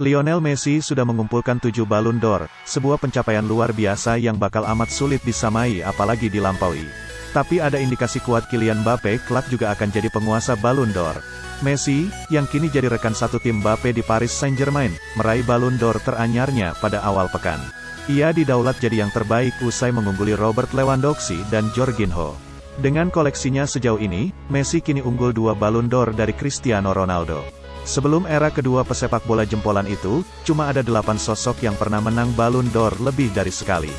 Lionel Messi sudah mengumpulkan tujuh Ballon d'Or, sebuah pencapaian luar biasa yang bakal amat sulit disamai apalagi dilampaui. Tapi ada indikasi kuat Kylian Mbappe kelak juga akan jadi penguasa Ballon d'Or. Messi, yang kini jadi rekan satu tim Mbappe di Paris Saint-Germain, meraih Ballon d'Or teranyarnya pada awal pekan. Ia didaulat jadi yang terbaik usai mengungguli Robert Lewandowski dan Jorginho. Dengan koleksinya sejauh ini, Messi kini unggul dua Ballon d'Or dari Cristiano Ronaldo. Sebelum era kedua pesepak bola jempolan itu, cuma ada delapan sosok yang pernah menang Ballon d'Or lebih dari sekali.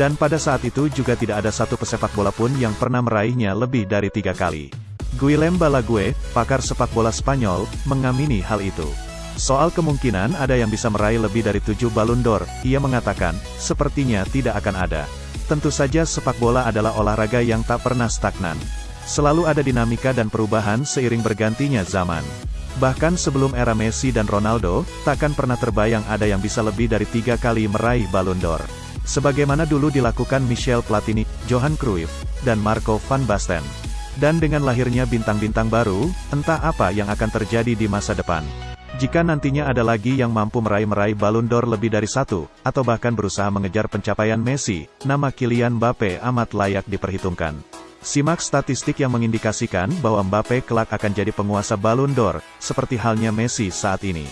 Dan pada saat itu juga tidak ada satu pesepak bola pun yang pernah meraihnya lebih dari tiga kali. Guillem Balague, pakar sepak bola Spanyol, mengamini hal itu. Soal kemungkinan ada yang bisa meraih lebih dari tujuh Ballon d'Or, ia mengatakan, sepertinya tidak akan ada. Tentu saja sepak bola adalah olahraga yang tak pernah stagnan. Selalu ada dinamika dan perubahan seiring bergantinya zaman. Bahkan sebelum era Messi dan Ronaldo, takkan pernah terbayang ada yang bisa lebih dari tiga kali meraih Ballon d'Or. Sebagaimana dulu dilakukan Michel Platini, Johan Cruyff, dan Marco van Basten. Dan dengan lahirnya bintang-bintang baru, entah apa yang akan terjadi di masa depan. Jika nantinya ada lagi yang mampu meraih-meraih Ballon d'Or lebih dari satu, atau bahkan berusaha mengejar pencapaian Messi, nama Kylian Mbappe amat layak diperhitungkan. Simak statistik yang mengindikasikan bahwa Mbappe kelak akan jadi penguasa Ballon d'Or, seperti halnya Messi saat ini.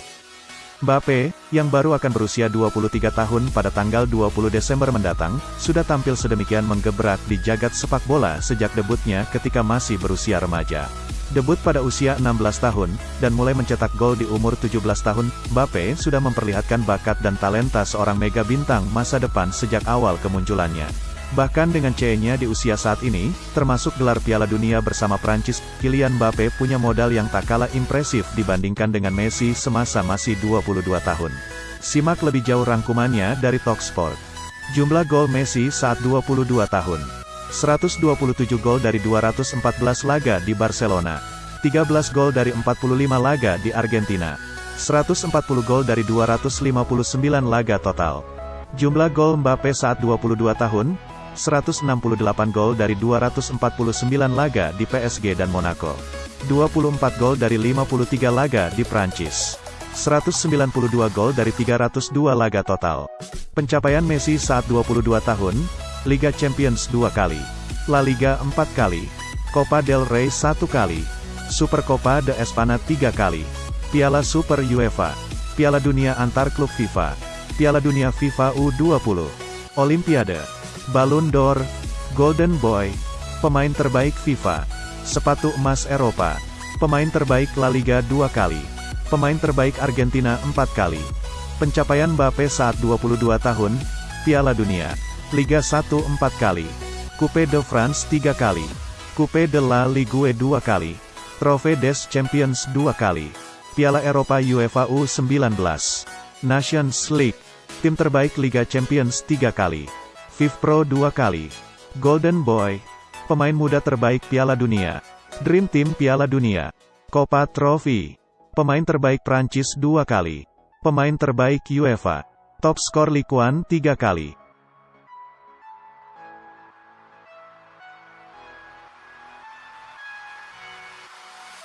Mbappe, yang baru akan berusia 23 tahun pada tanggal 20 Desember mendatang, sudah tampil sedemikian menggebrak di jagat sepak bola sejak debutnya ketika masih berusia remaja. Debut pada usia 16 tahun, dan mulai mencetak gol di umur 17 tahun, Mbappe sudah memperlihatkan bakat dan talenta seorang mega bintang masa depan sejak awal kemunculannya. Bahkan dengan CE-nya di usia saat ini, termasuk gelar Piala Dunia bersama Prancis, Kylian Mbappe punya modal yang tak kalah impresif dibandingkan dengan Messi semasa masih 22 tahun. Simak lebih jauh rangkumannya dari Talksport. Jumlah gol Messi saat 22 tahun. 127 gol dari 214 laga di Barcelona. 13 gol dari 45 laga di Argentina. 140 gol dari 259 laga total. Jumlah gol Mbappe saat 22 tahun, 168 gol dari 249 laga di PSG dan Monaco. 24 gol dari 53 laga di Prancis. 192 gol dari 302 laga total. Pencapaian Messi saat 22 tahun, Liga Champions 2 kali, La Liga 4 kali, Copa del Rey 1 kali, Super Copa de Espana 3 kali, Piala Super UEFA, Piala Dunia Antar Klub FIFA, Piala Dunia FIFA U20, Olimpiade, Ballon d'Or, Golden Boy, pemain terbaik FIFA, sepatu emas Eropa, pemain terbaik La Liga dua kali, pemain terbaik Argentina empat kali, pencapaian Mbappe saat 22 tahun, Piala Dunia, Liga 1 empat kali, Coupe de France tiga kali, Coupe de la Ligue dua kali, Trophée des Champions dua kali, Piala Eropa UEFA U19, Nations League, tim terbaik Liga Champions tiga kali. Pro dua kali. Golden Boy. Pemain muda terbaik Piala Dunia. Dream Team Piala Dunia. Copa Trophy. Pemain terbaik Prancis dua kali. Pemain terbaik UEFA. Top skor Likuan tiga kali.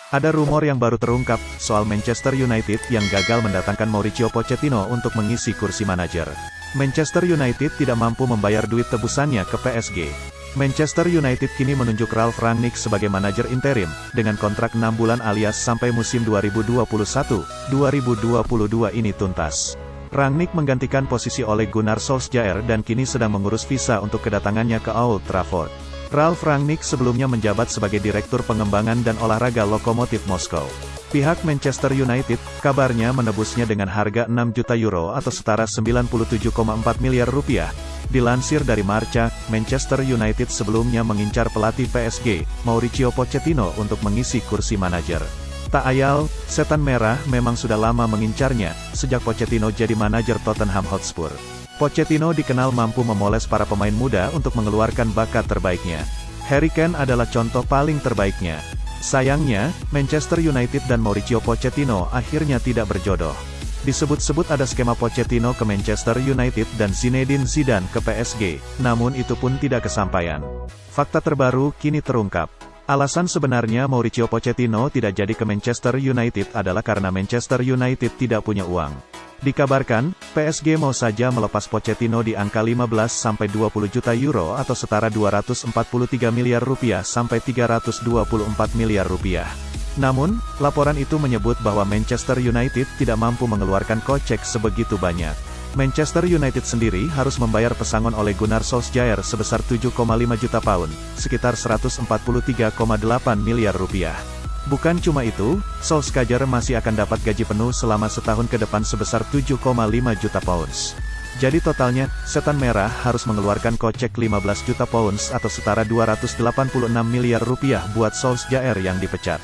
Ada rumor yang baru terungkap, soal Manchester United yang gagal mendatangkan Mauricio Pochettino untuk mengisi kursi manajer. Manchester United tidak mampu membayar duit tebusannya ke PSG. Manchester United kini menunjuk Ralf Rangnick sebagai manajer interim, dengan kontrak 6 bulan alias sampai musim 2021-2022 ini tuntas. Rangnick menggantikan posisi oleh Gunnar Solskjaer dan kini sedang mengurus visa untuk kedatangannya ke Old Trafford. Ralf Rangnick sebelumnya menjabat sebagai Direktur Pengembangan dan Olahraga Lokomotif Moskow. Pihak Manchester United, kabarnya menebusnya dengan harga 6 juta euro atau setara 97,4 miliar rupiah. Dilansir dari Marca, Manchester United sebelumnya mengincar pelatih PSG, Mauricio Pochettino untuk mengisi kursi manajer. Tak ayal, setan merah memang sudah lama mengincarnya, sejak Pochettino jadi manajer Tottenham Hotspur. Pochettino dikenal mampu memoles para pemain muda untuk mengeluarkan bakat terbaiknya. Harry Kane adalah contoh paling terbaiknya. Sayangnya, Manchester United dan Mauricio Pochettino akhirnya tidak berjodoh. Disebut-sebut ada skema Pochettino ke Manchester United dan Zinedine Zidane ke PSG, namun itu pun tidak kesampaian. Fakta terbaru kini terungkap. Alasan sebenarnya Mauricio Pochettino tidak jadi ke Manchester United adalah karena Manchester United tidak punya uang. Dikabarkan, PSG mau saja melepas Pochettino di angka 15-20 juta euro atau setara 243 miliar rupiah sampai 324 miliar rupiah. Namun, laporan itu menyebut bahwa Manchester United tidak mampu mengeluarkan kocek sebegitu banyak. Manchester United sendiri harus membayar pesangon oleh Gunnar Solskjaer sebesar 7,5 juta pound, sekitar 143,8 miliar rupiah. Bukan cuma itu, Solskjaer masih akan dapat gaji penuh selama setahun ke depan sebesar 7,5 juta pounds. Jadi totalnya, Setan Merah harus mengeluarkan kocek 15 juta pounds atau setara 286 miliar rupiah buat Solskjaer yang dipecat.